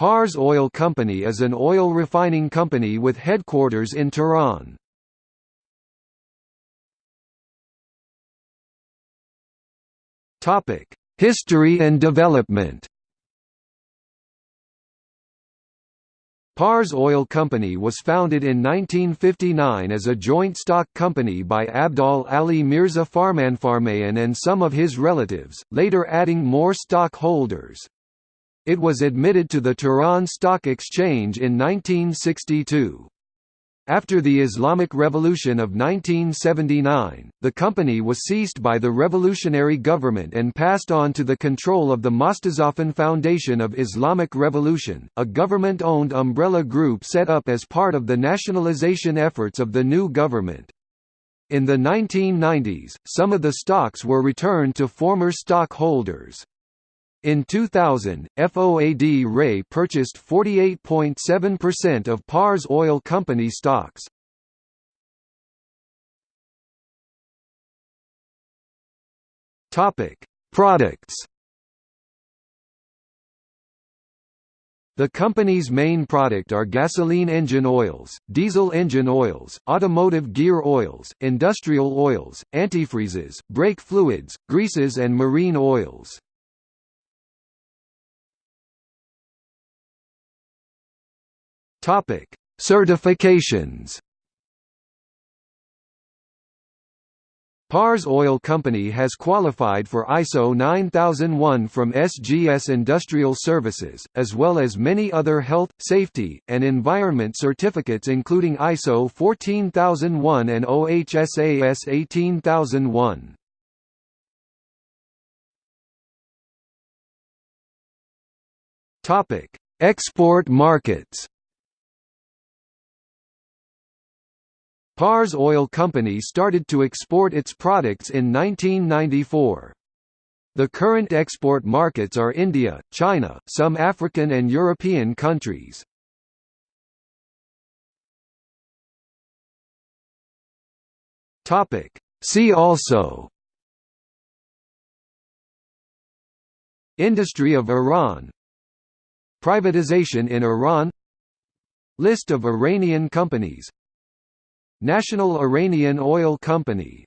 Pars Oil Company is an oil refining company with headquarters in Tehran. History and development Pars Oil Company was founded in 1959 as a joint stock company by Abdol Ali Mirza Farmanfarmaian and some of his relatives, later adding more stock holders. It was admitted to the Tehran Stock Exchange in 1962. After the Islamic Revolution of 1979, the company was seized by the revolutionary government and passed on to the control of the Mostazafin Foundation of Islamic Revolution, a government-owned umbrella group set up as part of the nationalization efforts of the new government. In the 1990s, some of the stocks were returned to former stockholders. In 2000, FOAD Ray purchased 48.7% of Pars Oil Company stocks. Topic: Products. The company's main product are gasoline engine oils, diesel engine oils, automotive gear oils, industrial oils, antifreezes, brake fluids, greases and marine oils. Topic: Certifications. Pars Oil Company has qualified for ISO 9001 from SGS Industrial Services, as well as many other health, safety, and environment certificates including ISO 14001 and OHSAS 18001. Export markets Pars Oil Company started to export its products in 1994. The current export markets are India, China, some African and European countries. See also Industry of Iran Privatization in Iran List of Iranian companies National Iranian Oil Company